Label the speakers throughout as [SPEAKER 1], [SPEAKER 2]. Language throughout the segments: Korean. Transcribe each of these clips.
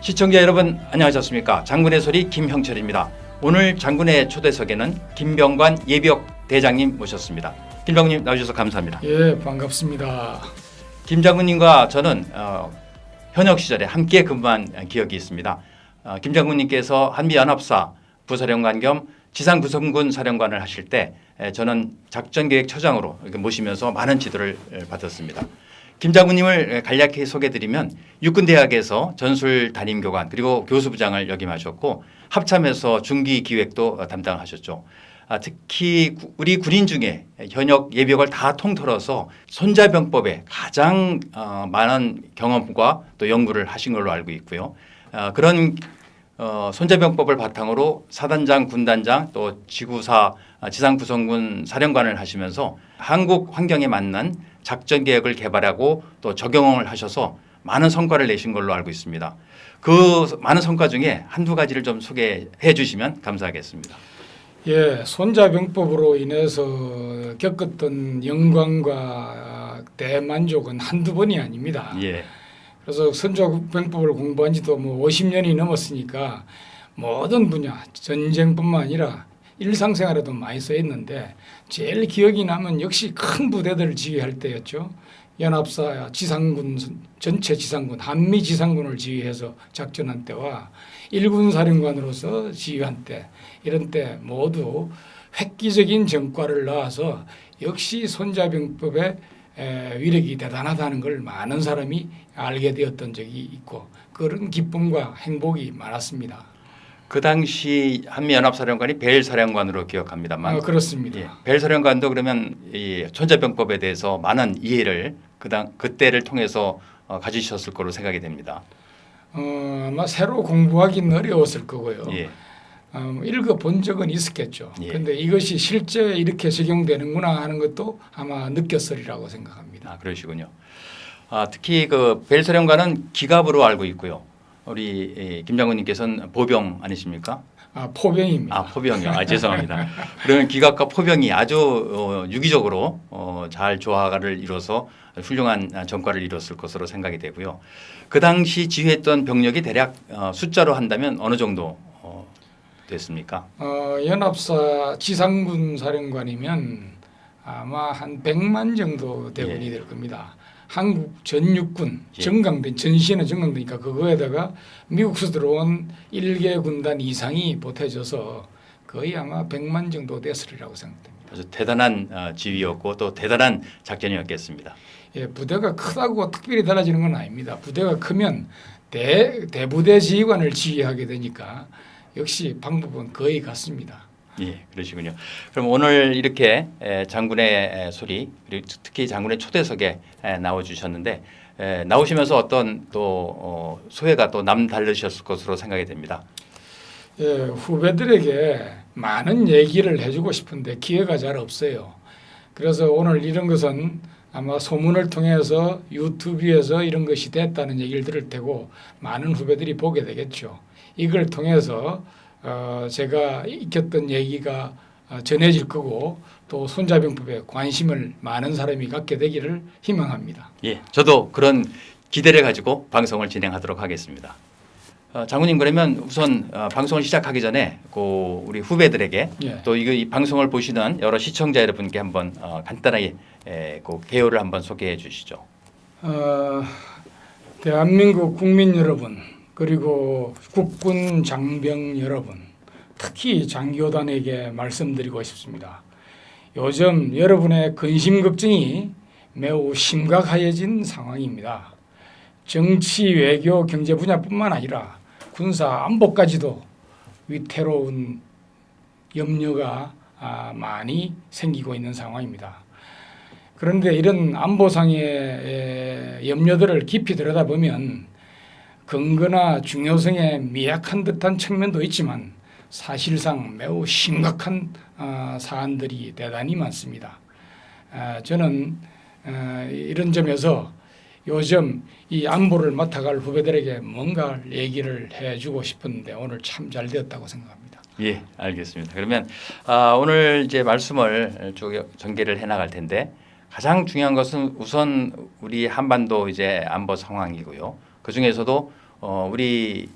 [SPEAKER 1] 시청자 여러분 안녕하셨습니까? 장군의 소리 김형철입니다. 오늘 장군의 초대석에는 김병관 예비역 대장님 모셨습니다. 김병님 나오셔서 감사합니다.
[SPEAKER 2] 예, 반갑습니다.
[SPEAKER 1] 김 장군님과 저는 어, 현역 시절에 함께 근무한 기억이 있습니다. 어, 김 장군님께서 한미연합사 부사령관 겸 지상구성군 사령관을 하실 때 에, 저는 작전계획처장으로 모시면서 많은 지도를 에, 받았습니다. 김 장군님을 간략히 소개드리면 육군대학에서 전술 담임교관 그리고 교수부장을 역임하셨고 합참에서 중기 기획도 담당하셨죠. 아, 특히 구- 우리 군인 중에 현역 예비역을 다 통틀어서 손자병법에 가장 어, 많은 경험과 또 연구를 하신 걸로 알고 있고요. 아, 그런 어, 손자병법을 바탕으로 사단장, 군단장 또 지구사 아, 지상구성군 사령관을 하시면서 한국 환경에 맞는 작전 계획을 개발하고 또 적용을 하셔서 많은 성과를 내신 걸로 알고 있습니다. 그 많은 성과 중에 한두 가지를 좀 소개해 주시면 감사하겠습니다.
[SPEAKER 2] 예, 손자병법으로 인해서 겪었던 영광과 대만족은 한두 번이 아닙니다.
[SPEAKER 1] 예.
[SPEAKER 2] 그래서 손자병법을 공부한 지도 뭐 50년이 넘었으니까 모든 분야, 전쟁뿐만 아니라 일상생활에도 많이 쓰였는데 제일 기억이 나면 역시 큰 부대들을 지휘할 때였죠. 연합사 지상군 전체 지상군 한미 지상군을 지휘해서 작전한 때와 일군 사령관으로서 지휘한 때 이런 때 모두 획기적인 전과를 낳아서 역시 손자병법의 에, 위력이 대단하다는 걸 많은 사람이 알게 되었던 적이 있고 그런 기쁨과 행복이 많았습니다.
[SPEAKER 1] 그 당시 한미 연합사령관이 벨 사령관으로 기억합니다만
[SPEAKER 2] 아, 그렇습니다.
[SPEAKER 1] 예, 벨 사령관도 그러면 이 천자병법에 대해서 많은 이해를 그당 그때를 통해서 어, 가지셨을 거로 생각이 됩니다.
[SPEAKER 2] 어, 아마 새로 공부하기는 어려웠을 거고요.
[SPEAKER 1] 예.
[SPEAKER 2] 어, 읽어 본 적은 있었겠죠.
[SPEAKER 1] 예.
[SPEAKER 2] 그런데 이것이 실제 이렇게 적용되는구나 하는 것도 아마 느꼈으리라고 생각합니다.
[SPEAKER 1] 아 그러시군요. 아, 특히 그 벨 사령관은 기갑으로 알고 있고요. 우리 이, 김 장군님께서는 보병 아니십니까?
[SPEAKER 2] 아, 포병입니다.
[SPEAKER 1] 아 포병이요. 아 죄송합니다. 그러면 기갑과 포병이 아주 어, 유기적으로 어, 잘 조화를 이뤄서 훌륭한 전과를 이뤘을 것으로 생각이 되고요. 그 당시 지휘했던 병력이 대략 어, 숫자로 한다면 어느 정도 어, 됐습니까?
[SPEAKER 2] 어, 연합사 지상군 사령관이면 아마 한 100만 정도 대군이
[SPEAKER 1] 예.
[SPEAKER 2] 될 겁니다. 한국 전육군
[SPEAKER 1] 예.
[SPEAKER 2] 정강대 전시에는 정강대니까 그거에다가 미국에서 들어온 일개 군단 이상이 보태져서 거의 아마 100만 정도 됐으리라고 생각됩니다.
[SPEAKER 1] 아주 대단한 어, 지휘였고 또 대단한 작전이었겠습니다.
[SPEAKER 2] 예, 부대가 크다고 특별히 달라지는 건 아닙니다. 부대가 크면 대, 대부대 지휘관을 지휘하게 되니까 역시 방법은 거의 같습니다.
[SPEAKER 1] 예, 그러시군요. 그럼 오늘 이렇게 에, 장군의 에, 소리 그리고 특히 장군의 초대석에 에, 나와 주셨는데 에, 나오시면서 어떤 또 어, 소회가 또 남다르셨을 것으로 생각이 됩니다.
[SPEAKER 2] 예, 후배들에게 많은 얘기를 해주고 싶은데 기회가 잘 없어요. 그래서 오늘 이런 것은 아마 소문을 통해서 유튜브에서 이런 것이 됐다는 얘기를 들을 테고 많은 후배들이 보게 되겠죠. 이걸 통해서 어, 제가 익혔던 얘기가 어, 전해질 거고 또 손자병법에 관심을 많은 사람이 갖게 되기를 희망합니다.
[SPEAKER 1] 예, 저도 그런 기대를 가지고 방송을 진행하도록 하겠습니다. 어, 장군님 그러면 우선 어, 방송을 시작하기 전에 그 우리 후배들에게
[SPEAKER 2] 예.
[SPEAKER 1] 또 이 방송을 보시는 여러 시청자 여러분께 한번 어, 간단하게 에, 그 개요를 한번 소개해 주시죠.
[SPEAKER 2] 어, 대한민국 국민 여러분 그리고 국군 장병 여러분 특히 장교단에게 말씀드리고 싶습니다. 요즘 여러분의 근심 걱정이 매우 심각해진 상황입니다. 정치, 외교, 경제 분야뿐만 아니라 군사 안보까지도 위태로운 염려가 아, 많이 생기고 있는 상황입니다. 그런데 이런 안보상의 에, 염려들을 깊이 들여다보면 근거나 중요성에 미약한 듯한 측면도 있지만 사실상 매우 심각한 어, 사안들이 대단히 많습니다. 아, 저는 어, 이런 점에서 요즘 이 안보를 맡아갈 후배들에게 뭔가 얘기를 해주고 싶은데 오늘 참 잘 되었다고 생각합니다.
[SPEAKER 1] 예, 알겠습니다. 그러면 아, 오늘 이제 말씀을 쭉 전개를 해 나갈 텐데 가장 중요한 것은 우선 우리 한반도 이제 안보 상황이고요. 그 중에서도 어, 우리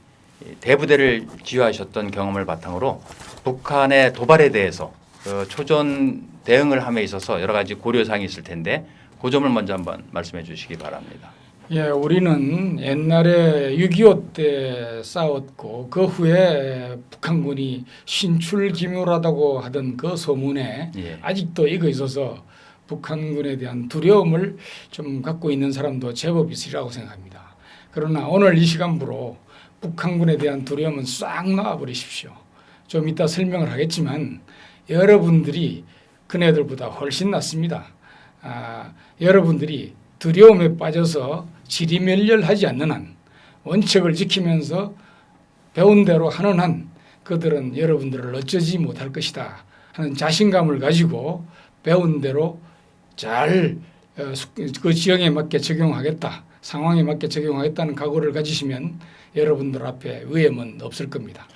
[SPEAKER 1] 대부대를 지휘하셨던 경험을 바탕으로 북한의 도발에 대해서 그 초전 대응을 함에 있어서 여러 가지 고려 사항이 있을 텐데 그 점을 먼저 한번 말씀해 주시기 바랍니다.
[SPEAKER 2] 예, 우리는 옛날에 6.25 때 싸웠고 그 후에 북한군이 신출기묘하다고 하던 그 소문에
[SPEAKER 1] 예.
[SPEAKER 2] 아직도 이거 있어서 북한군에 대한 두려움을 좀 갖고 있는 사람도 제법 있으리라고 생각합니다. 그러나 오늘 이 시간부로 북한군에 대한 두려움은 싹 놔버리십시오. 좀 이따 설명을 하겠지만 여러분들이 그네들보다 훨씬 낫습니다. 아, 여러분들이 두려움에 빠져서 지리멸렬하지 않는 한 원칙을 지키면서 배운 대로 하는 한 그들은 여러분들을 어쩌지 못할 것이다 하는 자신감을 가지고 배운 대로 잘 그 지형에 맞게 적용하겠다 상황에 맞게 적용하겠다는 각오를 가지시면 여러분들 앞에 위험은 없을 겁니다.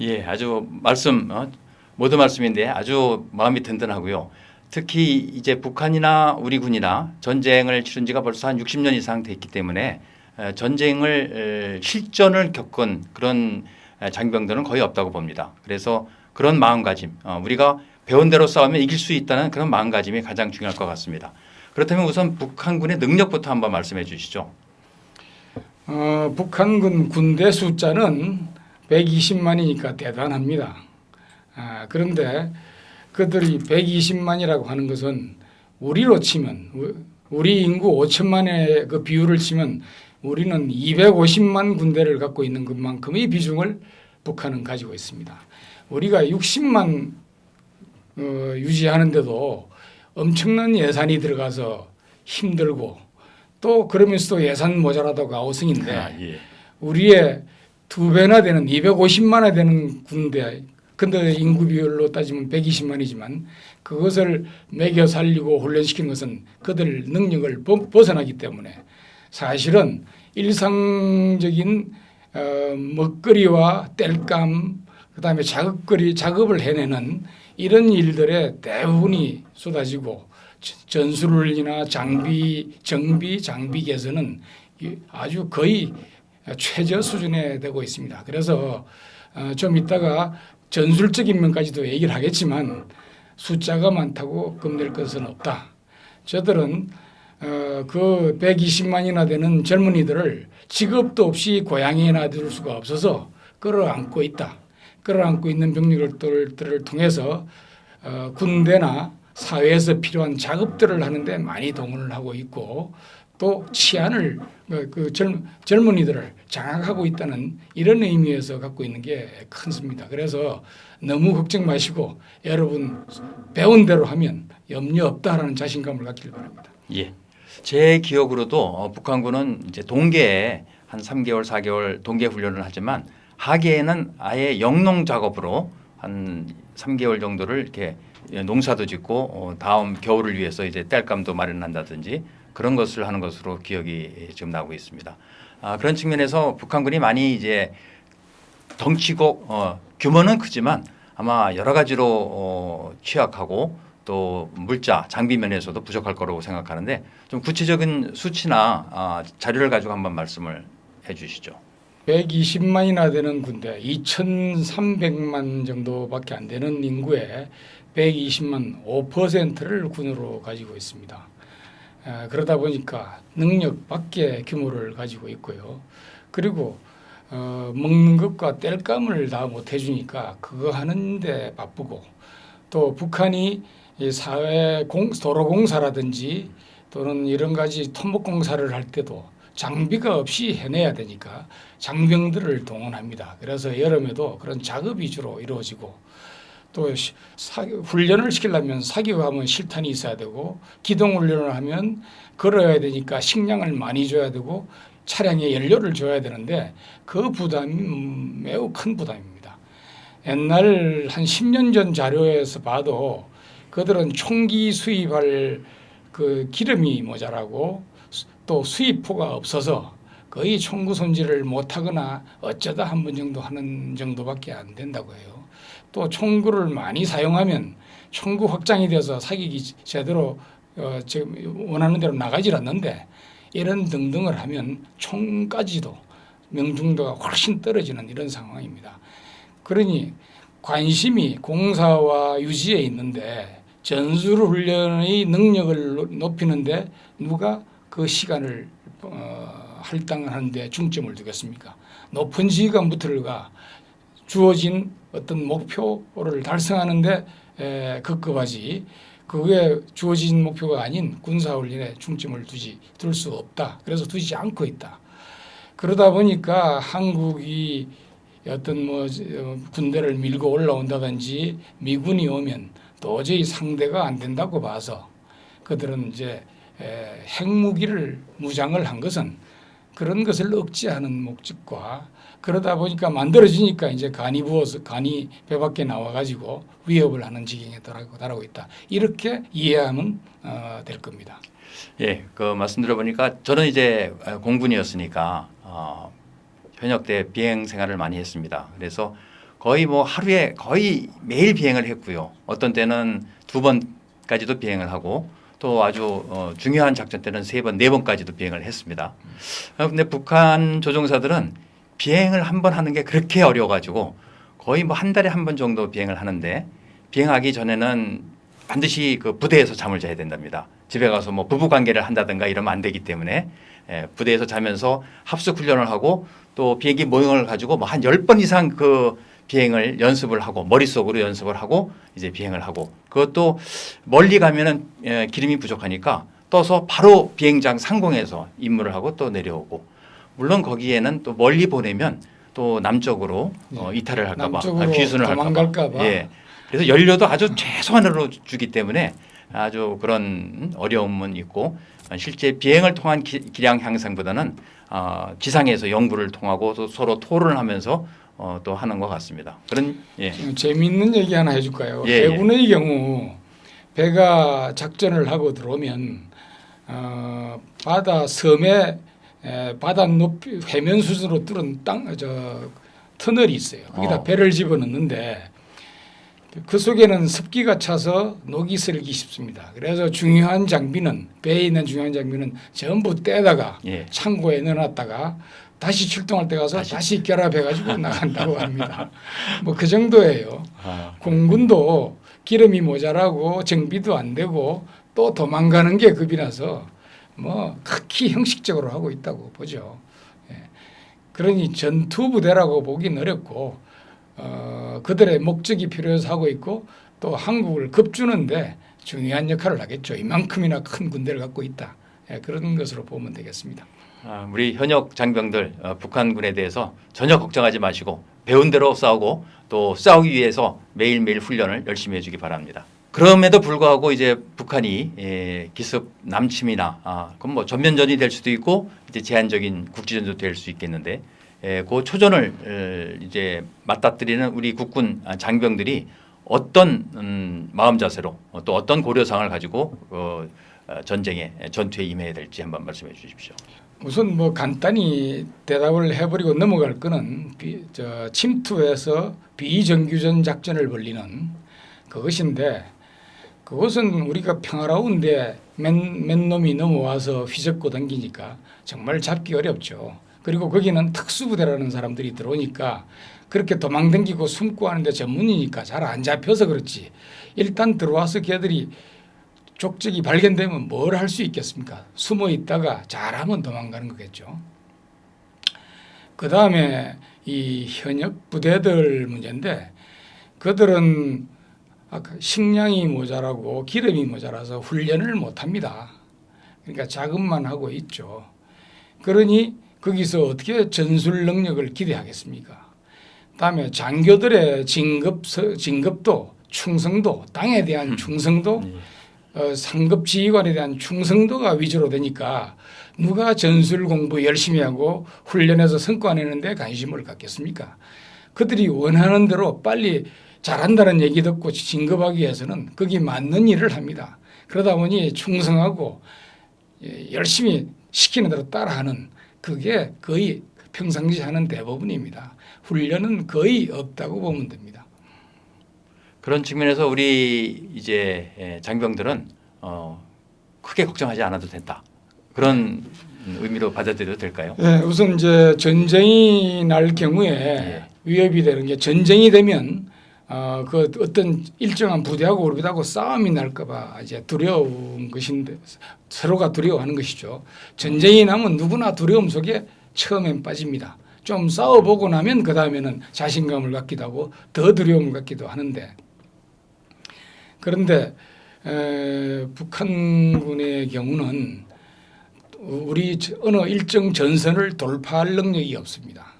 [SPEAKER 1] 예, 아주 말씀 어, 모두 말씀인데 아주 마음이 든든하고요. 특히 이제 북한이나 우리 군이나 전쟁을 치른 지가 벌써 한 60년 이상 됐기 때문에 에, 전쟁을 에, 실전을 겪은 그런 에, 장병들은 거의 없다고 봅니다. 그래서 그런 마음가짐, 어, 우리가 배운 대로 싸우면 이길 수 있다는 그런 마음가짐이 가장 중요할 것 같습니다. 그렇다면 우선 북한군의 능력부터 한번 말씀해 주시죠.
[SPEAKER 2] 어, 북한군 군대 숫자는 120만이니까 대단합니다. 아, 그런데 그들이 120만이라고 하는 것은 우리로 치면 우- 우리 인구 5천만의 그 비율을 치면 우리는 250만 군대를 갖고 있는 것만큼의 비중을 북한은 가지고 있습니다. 우리가 60만 어, 유지하는데도 엄청난 예산이 들어가서 힘들고 또 그러면서도 예산 모자라다고 아우성인데
[SPEAKER 1] 아, 예.
[SPEAKER 2] 우리의 두 배나 되는 250만이 되는 군대 근데 인구 비율로 따지면 120만이지만 그것을 매겨 살리고 훈련시키는 것은 그들 능력을 벗- 벗어나기 때문에 사실은 일상적인 어, 먹거리와 땔감 그다음에 작업거리 작업을 해내는 이런 일들에 대부분이 쏟아지고 전- 전술이나 장비 정비 장비 개선은 이- 아주 거의 최저 수준에 되고 있습니다. 그래서 어, 좀 이따가 전술적인 면까지도 얘기를 하겠지만 숫자가 많다고 겁낼 것은 없다. 저들은 어, 그 120만이나 되는 젊은이들을 직업도 없이 고향에 놔둘 수가 없어서 끌어안고 있다. 끌어안고 있는 병력들을 통해서 어, 군대나 사회에서 필요한 작업들을 하는데 많이 동원을 하고 있고 또 치안을 그, 그 젊, 젊은이들을 장악하고 있다는 이런 의미에서 갖고 있는 게 큰습니다. 그래서 너무 걱정 마시고 여러분 배운 대로 하면 염려 없다라는 자신감을 갖길 바랍니다.
[SPEAKER 1] 예. 제 기억으로도 어, 북한군은 이제 동계에 한 3개월, 4개월 동계 훈련을 하지만 하계에는 아예 영농 작업으로 한 3개월 정도를 이렇게 농사도 짓고 어, 다음 겨울을 위해서 이제 땔감도 마련한다든지 그런 것을 하는 것으로 기억이 지금 나고 있습니다. 아, 그런 측면에서 북한군이 많이 이제 덩치고 어, 규모는 크지만 아마 여러 가지로 어, 취약하고 또 물자 장비 면에서도 부족할 거라고 생각하는데 좀 구체적인 수치나 아, 자료를 가지고 한번 말씀을 해 주시죠.
[SPEAKER 2] 120만이나 되는 군대 2,300만 정도밖에 안 되는 인구의 120만 5%를 군으로 가지고 있습니다. 에, 그러다 보니까 능력 밖의 규모를 가지고 있고요. 그리고 어, 먹는 것과 땔감을 다 못 해주니까 그거 하는데 바쁘고 또 북한이 이 사회 공, 도로공사라든지 또는 이런 가지 토목공사를 할 때도 장비가 없이 해내야 되니까 장병들을 동원합니다. 그래서 여름에도 그런 작업이 주로 이루어지고 또 시- 사, 훈련을 시키려면 사격하면 실탄이 있어야 되고 기동 훈련을 하면 걸어야 되니까 식량을 많이 줘야 되고 차량에 연료를 줘야 되는데 그 부담이 음, 매우 큰 부담입니다. 옛날 한 10년 전 자료에서 봐도 그들은 총기 수입할 그 기름이 모자라고 수- 또 수입포가 없어서 거의 총구 손질을 못하거나 어쩌다 한 번 정도 하는 정도밖에 안 된다고 해요. 또 총구를 많이 사용하면 총구 확장이 돼서 사격이 제대로 어, 지금 원하는 대로 나가질 않는데 이런 등등을 하면 총까지도 명중도가 훨씬 떨어지는 이런 상황입니다. 그러니 관심이 공사와 유지에 있는데 전술 훈련의 능력을 높이는데 누가 그 시간을 어, 할당하는데 중점을 두겠습니까? 높은 지휘관부터가 주어진 어떤 목표를 달성하는데 에, 급급하지 그게 주어진 목표가 아닌 군사훈련에 중점을 두지 둘 수 없다. 그래서 두지 않고 있다. 그러다 보니까 한국이 어떤 뭐 어, 군대를 밀고 올라온다든지 미군이 오면 도저히 상대가 안 된다고 봐서 그들은 이제 에, 핵무기를 무장을 한 것은 그런 것을 억제하는 목적과 그러다 보니까 만들어지니까 이제 간이 부어서 간이 배 밖에 나와 가지고 위협을 하는 지경에 달하고 있다. 이렇게 이해하면 어, 될 겁니다.
[SPEAKER 1] 예, 그 말씀 들어보니까 저는 이제 공군이었으니까 어, 현역 때 비행 생활을 많이 했습니다. 그래서 거의 뭐 하루에 거의 매일 비행을 했고요. 어떤 때는 두 번까지도 비행을 하고 또 아주 어, 중요한 작전 때는 세 번, 네 번까지도 비행을 했습니다. 어, 근데 북한 조종사들은 비행을 한 번 하는 게 그렇게 어려워가지고 거의 뭐 한 달에 한 번 정도 비행을 하는데 비행하기 전에는 반드시 그 부대에서 잠을 자야 된답니다. 집에 가서 뭐 부부 관계를 한다든가 이러면 안 되기 때문에 예, 부대에서 자면서 합숙 훈련을 하고 또 비행기 모형을 가지고 뭐 한 열 번 이상 그 비행을 연습을 하고 머릿속으로 연습을 하고 이제 비행을 하고. 그것도 멀리 가면은 예, 기름이 부족하니까 떠서 바로 비행장 상공에서 임무를 하고 또 내려오고. 물론 거기에는 또 멀리 보내면 또 남쪽으로 어, 이탈을 할까봐 아, 귀순을 할까봐. 예. 그래서 연료도 아주 최소한으로 주기 때문에 아주 그런 어려움은 있고 실제 비행을 통한 기, 기량 향상보다는 어, 지상에서 연구를 통하고 또 서로 토론을 하면서 어, 또 하는 것 같습니다. 그런 예.
[SPEAKER 2] 재미있는 얘기 하나 해줄까요?
[SPEAKER 1] 예, 예.
[SPEAKER 2] 해군의 경우 배가 작전을 하고 들어오면 어, 바다 섬에 에, 바다 높이 해면 수준으로 뚫은 땅저 터널이 있어요. 거기다
[SPEAKER 1] 어.
[SPEAKER 2] 배를 집어넣는데 그 속에는 습기가 차서 녹이 슬기 쉽습니다. 그래서 중요한 장비는 배에 있는 중요한 장비는 전부 떼다가
[SPEAKER 1] 예.
[SPEAKER 2] 창고에 넣어놨다가 다시 출동할 때 가서
[SPEAKER 1] 다시.
[SPEAKER 2] 다시, 결합해가지고 나간다고 합니다. 뭐 그 정도예요.
[SPEAKER 1] 아,
[SPEAKER 2] 공군도 기름이 모자라고 정비도 안 되고 또 도망가는 게 겁이 나서 뭐 극히 형식적으로 하고 있다고 보죠. 예. 그러니 전투 부대라고 보긴 어렵고 어, 그들의 목적이 필요해서 하고 있고 또 한국을 겁주는데 중요한 역할을 하겠죠. 이만큼이나 큰 군대를 갖고 있다. 예, 그런 것으로 보면 되겠습니다.
[SPEAKER 1] 아, 우리 현역 장병들 어, 북한군에 대해서 전혀 걱정하지 마시고 배운 대로 싸우고 또 싸우기 위해서 매일매일 훈련을 열심히 해주기 바랍니다. 그럼에도 불구하고 이제 북한이 예, 기습 남침이나 아, 그건 뭐 전면전이 될 수도 있고 이제 제한적인 국지전도 될 수 있겠는데 예, 그 초전을 에, 이제 맞닥뜨리는 우리 국군 아, 장병들이 어떤 음, 마음 자세로 어, 또 어떤 고려상을 가지고 어, 어, 전쟁에 전투에 임해야 될지 한번 말씀해 주십시오.
[SPEAKER 2] 우선 뭐 간단히 대답을 해버리고 넘어갈 거는 비, 저 침투해서 비정규전 작전을 벌리는 그것인데 그것은 우리가 평화로운데 맨, 맨 놈이 넘어와서 휘젓고 당기니까 정말 잡기 어렵죠. 그리고 거기는 특수부대라는 사람들이 들어오니까 그렇게 도망 당기고 숨고 하는데 전문이니까 잘 안 잡혀서 그렇지. 일단 들어와서 걔들이 족적이 발견되면 뭘 할 수 있겠습니까? 숨어 있다가 잘하면 도망가는 거겠죠. 그 다음에 이 현역 부대들 문제인데 그들은 식량이 모자라고 기름이 모자라서 훈련을 못 합니다. 그러니까 자금만 하고 있죠. 그러니 거기서 어떻게 전술 능력을 기대하겠습니까? 다음에 장교들의 진급 진급도 충성도 땅에 대한 충성도 어, 상급 지휘관에 대한 충성도가 위주로 되니까 누가 전술 공부 열심히 하고 훈련해서 성과 내는데 관심을 갖겠습니까? 그들이 원하는 대로 빨리 잘한다는 얘기 듣고 진급하기 위해서는 거기 맞는 일을 합니다. 그러다 보니 충성하고 예, 열심히 시키는 대로 따라하는 그게 거의 평상시 하는 대부분입니다. 훈련은 거의 없다고 보면 됩니다.
[SPEAKER 1] 그런 측면에서 우리 이제 예, 장병들은 어, 크게 걱정하지 않아도 된다. 그런 의미로 받아들여도 될까요?
[SPEAKER 2] 네, 우선 이제 전쟁이 날 경우에
[SPEAKER 1] 예.
[SPEAKER 2] 위협이 되는 게 전쟁이 되면 어, 그 어떤 일정한 부대하고 우리하고 싸움이 날까봐 이제 두려운 것인데 서로가 두려워하는 것이죠. 전쟁이 나면 누구나 두려움 속에 처음엔 빠집니다. 좀 싸워보고 나면 그 다음에는 자신감을 갖기도 하고 더 두려움을 갖기도 하는데 그런데 에, 북한군의 경우는 우리 저- 어느 일정 전선을 돌파할 능력이 없습니다.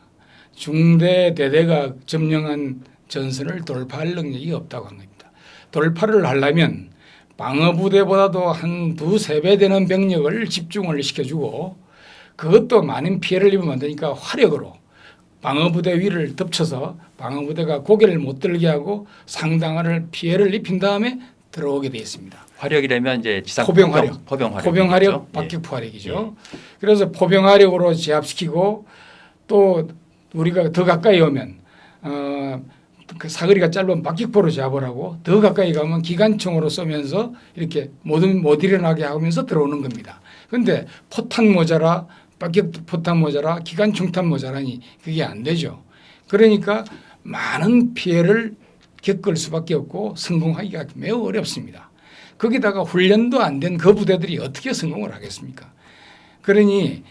[SPEAKER 2] 중대 대대가 점령한 전선을 돌파할 능력이 없다고 한 겁니다. 돌파를 하려면 방어부대보다도 한 두세 배 되는 병력을 집중을 시켜주고 그것도 많은 피해를 입으면 안 되니까 화력으로 방어부대 위를 덮쳐서 방어부대가 고개를 못 들게 하고 상당한 피해를 입힌 다음에 들어오게 되어 있습니다.
[SPEAKER 1] 화력이라면 이제 지상
[SPEAKER 2] 포병 화력.
[SPEAKER 1] 포병 화력,
[SPEAKER 2] 포병 화력, 박격포 화력이죠. 그래서 포병 화력으로 제압시키고 또 우리가 더 가까이 오면 어, 그 사거리가 짧은 박격포로 제압을 하고 더 가까이 가면 기관총으로 쏘면서 이렇게 못, 못 일어나게 하면서 들어오는 겁니다. 그런데 포탄 모자라 박격 포탄 모자라 기관 총탄 모자라니 그게 안 되죠. 그러니까 많은 피해를 겪을 수밖에 없고 성공하기가 매우 어렵습니다. 거기다가 훈련도 안 된 그 부대들이 어떻게 성공을 하겠습니까? 그러니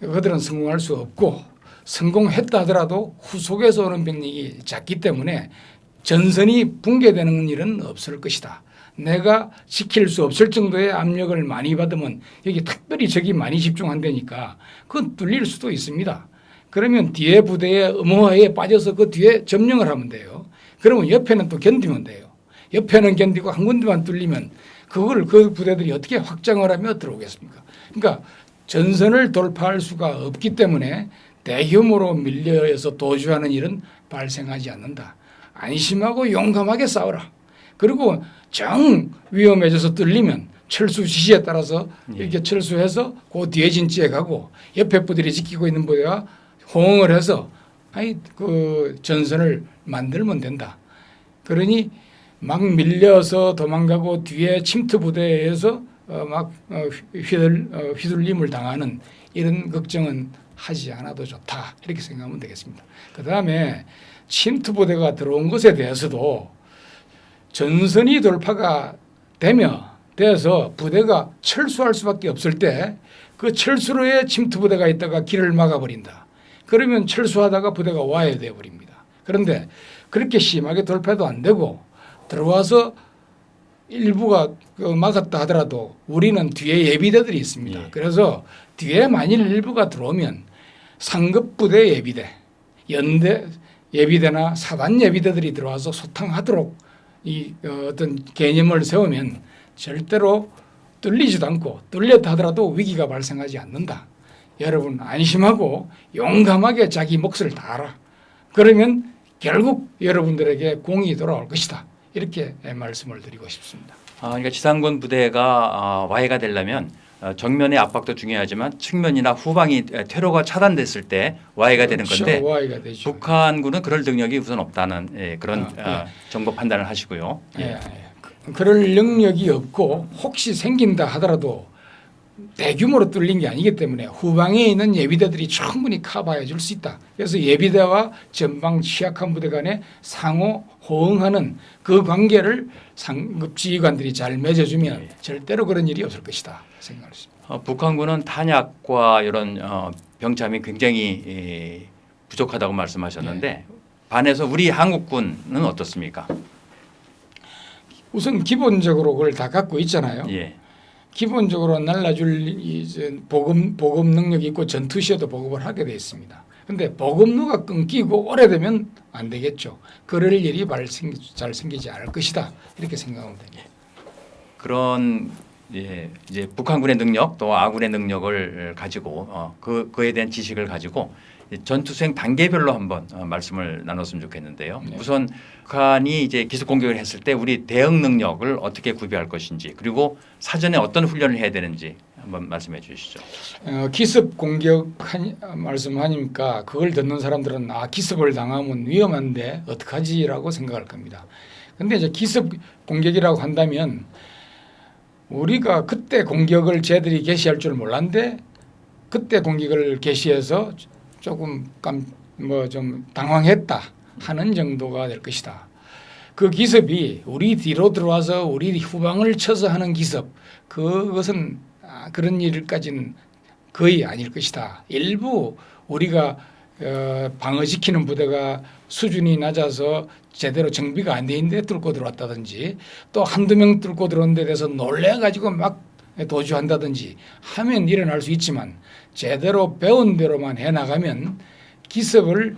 [SPEAKER 2] 그들은 성공할 수 없고 성공했다 하더라도 후속에서 오는 병력이 작기 때문에 전선이 붕괴되는 일은 없을 것이다. 내가 지킬 수 없을 정도의 압력을 많이 받으면 여기 특별히 적이 많이 집중한다니까 그건 뚫릴 수도 있습니다. 그러면 뒤에 부대의 음호에 빠져서 그 뒤에 점령을 하면 돼요. 그러면 옆에는 또 견디면 돼요. 옆에는 견디고 한 군데만 뚫리면 그걸 그 부대들이 어떻게 확장을 하며 들어오겠습니까? 그러니까 전선을 돌파할 수가 없기 때문에 대규모로 밀려서 도주하는 일은 발생하지 않는다. 안심하고 용감하게 싸워라. 그리고 정 위험해져서 뚫리면 철수 지시에 따라서
[SPEAKER 1] 예.
[SPEAKER 2] 이렇게 철수해서 그 뒤에 진지에 가고 옆에 부들이 지키고 있는 부대와 호응을 해서 아이 그 전선을 만들면 된다. 그러니 막 밀려서 도망가고 뒤에 침투 부대에 의해서 어, 막 어, 휘둘, 어, 휘둘림을 당하는 이런 걱정은 하지 않아도 좋다 이렇게 생각하면 되겠습니다. 그 다음에 침투 부대가 들어온 것에 대해서도 전선이 돌파가 되며 돼서 부대가 철수할 수밖에 없을 때 그 철수로의 침투 부대가 있다가 길을 막아버린다. 그러면 철수하다가 부대가 와야 돼 버립니다. 그런데 그렇게 심하게 돌파도 안 되고 들어와서 일부가 그 막았다 하더라도 우리는 뒤에 예비대들이 있습니다.
[SPEAKER 1] 예.
[SPEAKER 2] 그래서 뒤에 만일 일부가 들어오면 상급 부대 예비대, 연대 예비대나 사단 예비대들이 들어와서 소탕하도록 이 어, 어떤 개념을 세우면 절대로 뚫리지도 않고 뚫렸다 하더라도 위기가 발생하지 않는다. 여러분 안심하고 용감하게 자기 몫을 다하라. 그러면 결국 여러분들에게 공이 돌아올 것이다. 이렇게 말씀을 드리고 싶습니다.
[SPEAKER 1] 아, 그러니까 지상군 부대가 아, 와해가 되려면 어, 정면의 압박도 중요하지만 측면이나 후방이 에, 퇴로가 차단됐을 때 와해가 되는 건데
[SPEAKER 2] 와이가 되죠.
[SPEAKER 1] 북한군은 그럴 능력이 우선 없다는 예, 그런
[SPEAKER 2] 아, 네.
[SPEAKER 1] 아, 정보 판단을 하시고요.
[SPEAKER 2] 예, 예. 그- 그럴 능력이 없고 혹시 생긴다 하더라도 대규모로 뚫린 게 아니기 때문에 후방에 있는 예비대들이 충분히 커버해 줄 수 있다. 그래서 예비대와 전방 취약한 부대 간에 상호 호응하는 그 관계를 상급 지휘관들이 잘 맺어주면
[SPEAKER 1] 예.
[SPEAKER 2] 절대로 그런 일이 없을 것이다 생각합니다.
[SPEAKER 1] 어, 북한군은 탄약과 이런 어, 병참이 굉장히 예, 부족하다고 말씀하셨는데
[SPEAKER 2] 네.
[SPEAKER 1] 반해서 우리 한국군은 어떻습니까?
[SPEAKER 2] 우선 기본적으로 그걸 다 갖고 있잖아요.
[SPEAKER 1] 예.
[SPEAKER 2] 기본적으로 날라줄 이 이제 보급 보급 능력이 있고 전투 시에도 보급을 하게 돼 있습니다. 근데 보급로가 끊기고 오래되면 안 되겠죠. 그럴 일이 발생 잘 생기지 않을 것이다. 이렇게 생각하면 됩니다.
[SPEAKER 1] 그런 예, 이제 북한군의 능력 또 아군의 능력을 가지고 어, 그 그에 대한 지식을 가지고 이 전투 수행 단계별로 한번 어, 말씀을 나눴으면 좋겠는데요.
[SPEAKER 2] 네.
[SPEAKER 1] 우선 북한이 이제 기습 공격을 했을 때 우리 대응 능력을 어떻게 구비할 것인지 그리고 사전에 어떤 훈련을 해야 되는지 한번 말씀해 주시죠.
[SPEAKER 2] 어, 기습 공격 한, 말씀하니까 그걸 듣는 사람들은 아 기습을 당하면 위험한데 어떡하지라고 생각할 겁니다. 근데 이제 기습 공격이라고 한다면 우리가 그때 공격을 쟤들이 개시할 줄 몰랐는데 그때 공격을 개시해서 조금 뭐좀 당황했다 하는 정도가 될 것이다. 그 기습이 우리 뒤로 들어와서 우리 후방을 쳐서 하는 기습 그것은 아, 그런 일까지는 거의 아닐 것이다. 일부 우리가 어, 방어지키는 부대가 수준이 낮아서 제대로 정비가 안 돼 있는데 뚫고 들어왔다든지 또 한두 명 뚫고 들어온 데 대해서 놀래가지고 막 도주한다든지 하면 일어날 수 있지만 제대로 배운 대로만 해나가면 기습을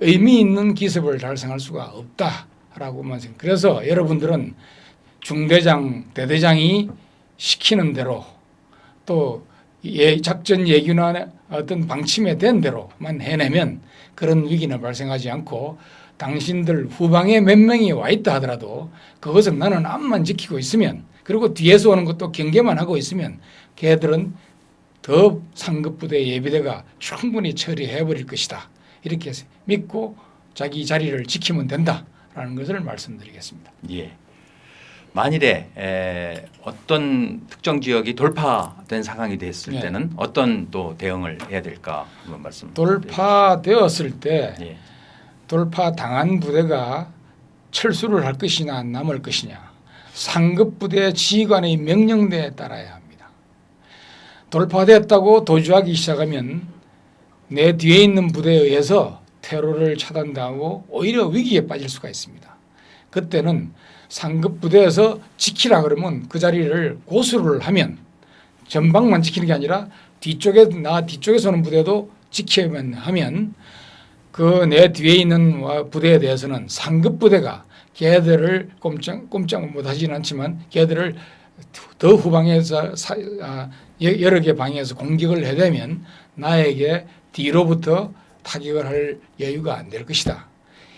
[SPEAKER 2] 의미 있는 기습을 달성할 수가 없다라고만 생각. 그래서 여러분들은 중대장, 대대장이 시키는 대로 또 예, 작전 예규나 어떤 방침에 된 대로만 해내면 그런 위기는 발생하지 않고 당신들 후방에 몇 명이 와 있다 하더라도 그것은 나는 앞만 지키고 있으면 그리고 뒤에서 오는 것도 경계만 하고 있으면 걔들은 더 상급 부대 예비대가 충분히 처리해 버릴 것이다. 이렇게 믿고 자기 자리를 지키면 된다라는 것을 말씀드리겠습니다.
[SPEAKER 1] 예. 만일에 에, 어떤 특정 지역이 돌파된 상황이 됐을
[SPEAKER 2] 예.
[SPEAKER 1] 때는 어떤 또 대응을 해야 될까 한번 말씀.
[SPEAKER 2] 돌파되었을 때
[SPEAKER 1] 예.
[SPEAKER 2] 돌파 당한 부대가 철수를 할 것이냐 남을 것이냐 상급 부대 지휘관의 명령대에 따라야 합니다. 돌파됐다고 도주하기 시작하면 내 뒤에 있는 부대에 의해서 테러를 차단당하고 오히려 위기에 빠질 수가 있습니다. 그때는 상급 부대에서 지키라 그러면 그 자리를 고수를 하면 전방만 지키는 게 아니라 뒤쪽에 나 뒤쪽에서 오는 부대도 지켜야만 하면 그 내 뒤에 있는 부대에 대해서는 상급 부대가 걔들을 꼼짝 꼼짝 못하지는 않지만 걔들을 더 후방에서 사, 아, 여러 개 방에서 공격을 해대면 나에게 뒤로부터 타격을 할 여유가 안 될 것이다.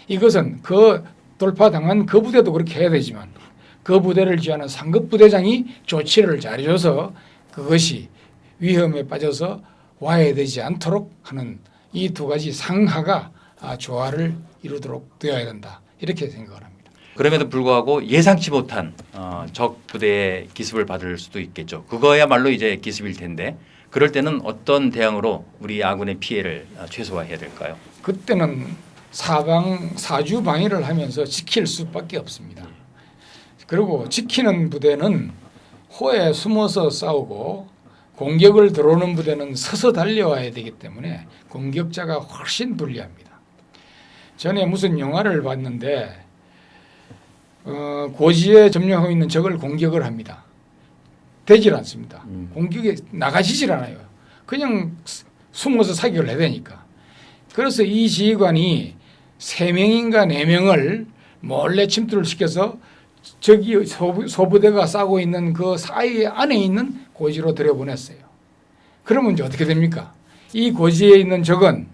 [SPEAKER 2] 이것은 그 돌파당한 그 부대도 그렇게 해야 되지만 그 부대를 지휘하는 상급 부대장이 조치를 잘해줘서 그것이 위험에 빠져서 와야 되지 않도록 하는 이 두 가지 상하가 아, 조화를 이루도록 되어야 된다 이렇게 생각을 합니다.
[SPEAKER 1] 그럼에도 불구하고 예상치 못한 어, 적 부대의 기습을 받을 수도 있겠죠. 그거야말로 이제 기습일 텐데 그럴 때는 어떤 대응으로 우리 아군의 피해를 어, 최소화해야 될까요?
[SPEAKER 2] 그때는 사방 사주 방위를 하면서 지킬 수밖에 없습니다. 그리고 지키는 부대는 호에 숨어서 싸우고 공격을 들어오는 부대는 서서 달려와야 되기 때문에 공격자가 훨씬 불리합니다. 전에 무슨 영화를 봤는데 어, 고지에 점령하고 있는 적을 공격을 합니다. 되질 않습니다.
[SPEAKER 1] 음.
[SPEAKER 2] 공격에 나가지질 않아요. 그냥 숨어서 사격을 해야 되니까. 그래서 이 지휘관이 세 명인가 네 명을 몰래 침투를 시켜서 저기 소부, 소부 대가 싸고 있는 그 사이 안에 있는 고지로 들여보냈어요. 그러면 이제 어떻게 됩니까? 이 고지에 있는 적은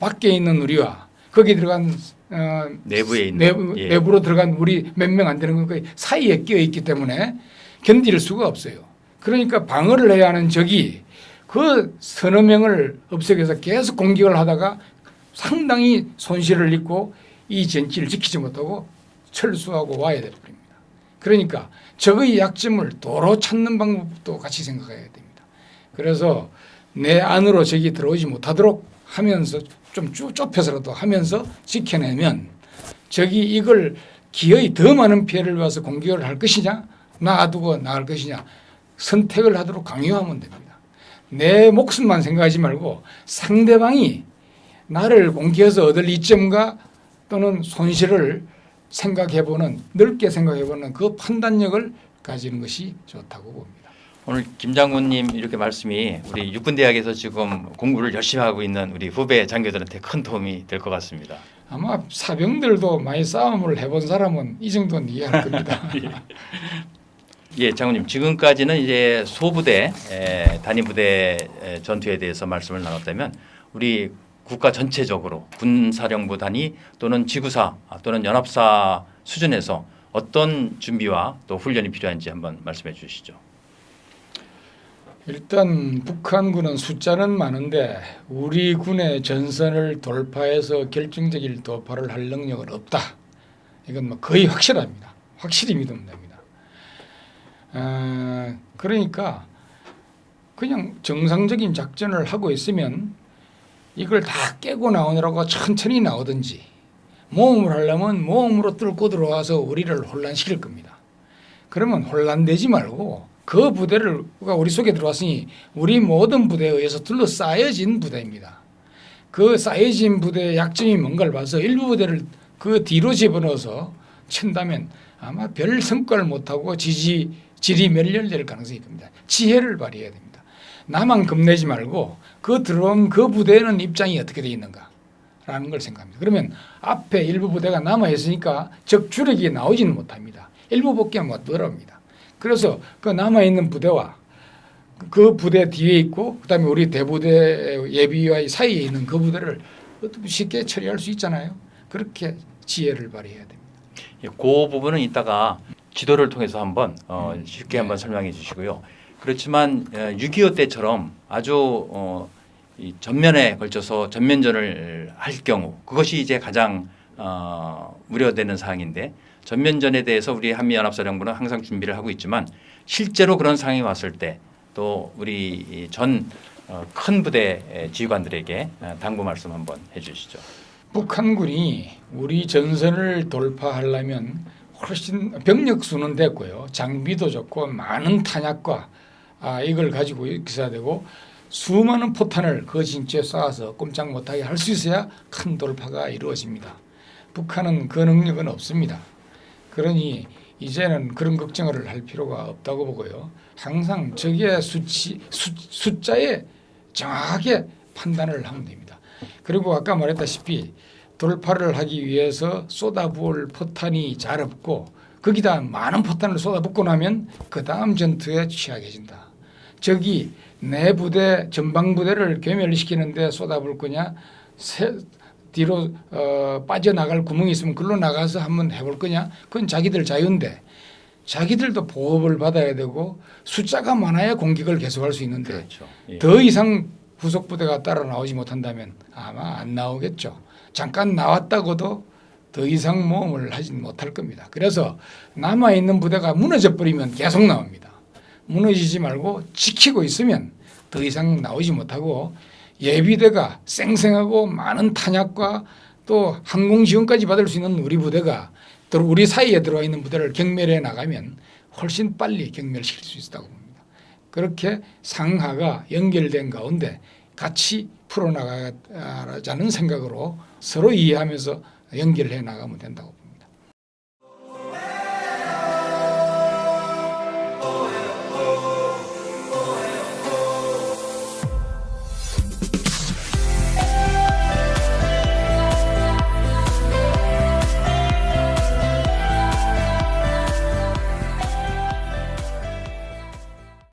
[SPEAKER 2] 밖에 있는 우리와 거기 들어간 어,
[SPEAKER 1] 내부에 있는
[SPEAKER 2] 내부,
[SPEAKER 1] 예.
[SPEAKER 2] 내부로 들어간 우리 몇 명 안 되는 그 사이에 끼어 있기 때문에 견딜 수가 없어요. 그러니까 방어를 해야 하는 적이 그 서너 명을 없애서 계속 공격을 하다가 상당히 손실을 입고 이 전치를 지키지 못하고 철수하고 와야 됩니다. 그러니까 적의 약점을 도로 찾는 방법도 같이 생각해야 됩니다. 그래서 내 안으로 적이 들어오지 못하도록 하면서 좀 쭉 좁혀서라도 하면서 지켜내면 적이 이걸 기어이 더 많은 피해를 봐서 공격을 할 것이냐 놔두고 나갈 것이냐 선택을 하도록 강요하면 됩니다. 내 목숨만 생각하지 말고 상대방이 나를 공격해서 얻을 이점과 또는 손실을 생각해보는 넓게 생각해보는 그 판단력을 가지는 것이 좋다고 봅니다.
[SPEAKER 1] 오늘 김 장군님 이렇게 말씀이 우리 육군대학에서 지금 공부를 열심히 하고 있는 우리 후배 장교들한테 큰 도움이 될 것 같습니다.
[SPEAKER 2] 아마 사병들도 많이 싸움을 해본 사람은 이 정도는 이해할 겁니다.
[SPEAKER 1] 예, 장군님 지금까지는 이제 소부대 에, 단위부대 에, 전투에 대해서 말씀을 나눴다면 우리 국가 전체적으로 군사령부 단위 또는 지구사 아, 또는 연합사 수준에서 어떤 준비와 또 훈련이 필요한지 한번 말씀해 주시죠.
[SPEAKER 2] 일단 북한군은 숫자는 많은데 우리 군의 전선을 돌파해서 결정적인 돌파를 할 능력은 없다. 이건 뭐 거의 확실합니다. 확실히 믿으면 됩니다. 어, 그러니까 그냥 정상적인 작전을 하고 있으면 이걸 다 깨고 나오느라고 천천히 나오든지 모험을 하려면 모험으로 뚫고 들어와서 우리를 혼란시킬 겁니다. 그러면 혼란되지 말고 그 부대를 가 우리 속에 들어왔으니 우리 모든 부대에 의해서 둘러싸여진 부대입니다. 그 쌓여진 부대의 약점이 뭔가를 봐서 일부 부대를 그 뒤로 집어넣어서 친다면 아마 별 성과를 못하고 지지 질이 멸렬될 가능성이 큽니다. 지혜를 발휘해야 됩니다. 나만 겁내지 말고 그 들어온 그 부대는 입장이 어떻게 되어 있는가 라는 걸 생각합니다. 그러면 앞에 일부 부대가 남아 있으니까 적 주력이 나오지는 못합니다. 일부 복귀가 못 들어옵니다. 그래서 그 남아 있는 부대와 그 부대 뒤에 있고 그다음에 우리 대부대 예비와 사이에 있는 그 부대를 어떻게 쉽게 처리할 수 있잖아요. 그렇게 지혜를 발휘해야 됩니다.
[SPEAKER 1] 예, 그 부분은 이따가 지도를 통해서 한번 어,
[SPEAKER 2] 음,
[SPEAKER 1] 쉽게
[SPEAKER 2] 네.
[SPEAKER 1] 한번 설명해 주시고요. 그렇지만 6.25 때처럼 아주 어, 이 전면에 걸쳐서 전면전을 할 경우 그것이 이제 가장 어, 우려되는 사항인데 전면전에 대해서 우리 한미연합사령부는 항상 준비를 하고 있지만 실제로 그런 상황이 왔을 때 또 우리 전 큰 부대 지휘관들에게 어, 당부 말씀 한번 해주시죠.
[SPEAKER 2] 북한군이 우리 전선을 돌파하려면 훨씬 병력 수는 됐고요. 장비도 좋고 많은 탄약과 아, 이걸 가지고 있어야 되고 수많은 포탄을 그 진지에 쏴서 꼼짝 못하게 할 수 있어야 큰 돌파가 이루어집니다. 북한은 그 능력은 없습니다. 그러니 이제는 그런 걱정을 할 필요가 없다고 보고요. 항상 적의 수치, 수, 숫자에 정확하게 판단을 하면 됩니다. 그리고 아까 말했다시피 돌파를 하기 위해서 쏟아부을 포탄이 잘 없고 거기다 많은 포탄을 쏟아붓고 나면 그 다음 전투에 취약해진다. 적이 내 부대 전방 부대를 괴멸시키는데 쏟아부을 거냐 세, 뒤로 어, 빠져나갈 구멍이 있으면 글로 나가서 한번 해볼 거냐 그건 자기들 자유인데 자기들도 보호를 받아야 되고 숫자가 많아야 공격을 계속할 수 있는데
[SPEAKER 1] 그렇죠. 예.
[SPEAKER 2] 더 이상 후속 부대가 따라 나오지 못한다면 아마 안 나오겠죠. 잠깐 나왔다고도 더 이상 모험을 하진 못할 겁니다. 그래서 남아 있는 부대가 무너져 버리면 계속 나옵니다. 무너지지 말고 지키고 있으면 더 이상 나오지 못하고 예비대가 쌩쌩하고 많은 탄약과 또 항공 지원까지 받을 수 있는 우리 부대가 또 우리 사이에 들어와 있는 부대를 경멸해 나가면 훨씬 빨리 경멸시킬 수 있다고 봅니다. 그렇게 상하가 연결된 가운데 같이 풀어나가자는 생각으로 서로 이해하면서 연결해 나가면 된다고